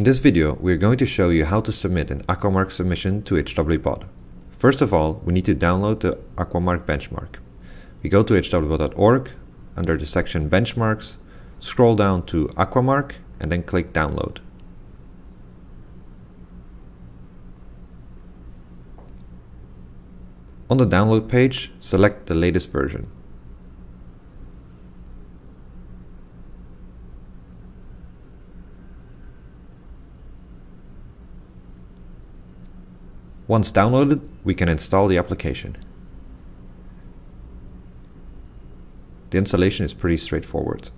In this video, we are going to show you how to submit an Aquamark submission to HWBot. First of all, we need to download the Aquamark benchmark. We go to hwbot.org, under the section Benchmarks, scroll down to Aquamark, and then click Download. On the download page, select the latest version. Once downloaded, we can install the application. The installation is pretty straightforward.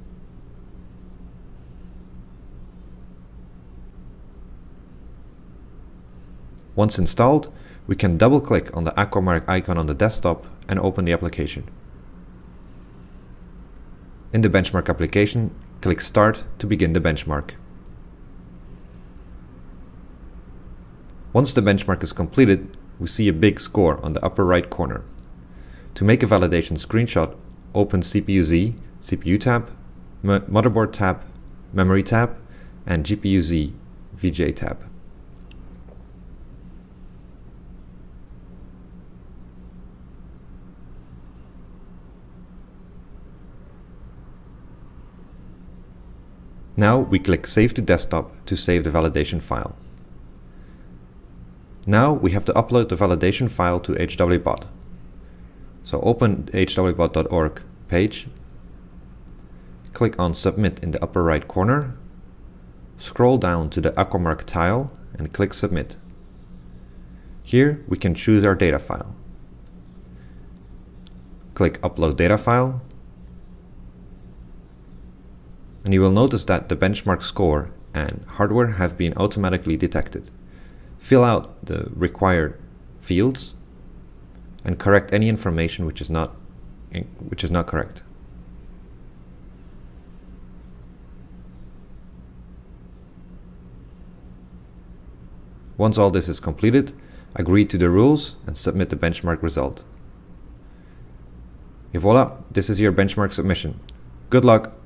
Once installed, we can double-click on the Aquamark icon on the desktop and open the application. In the benchmark application, click Start to begin the benchmark. Once the benchmark is completed, we see a big score on the upper right corner. To make a validation screenshot, open CPU-Z, CPU tab, motherboard tab, memory tab, and GPU-Z VGA tab. Now we click Save to Desktop to save the validation file. Now we have to upload the validation file to HWBot. So open hwbot.org page, click on Submit in the upper right corner, scroll down to the Aquamark tile and click Submit. Here we can choose our data file. Click Upload Data File and you will notice that the benchmark score and hardware have been automatically detected fill out the required fields and correct any information which is not which is not correct. Once all this is completed, agree to the rules and submit the benchmark result. Et voila, this is your benchmark submission. Good luck!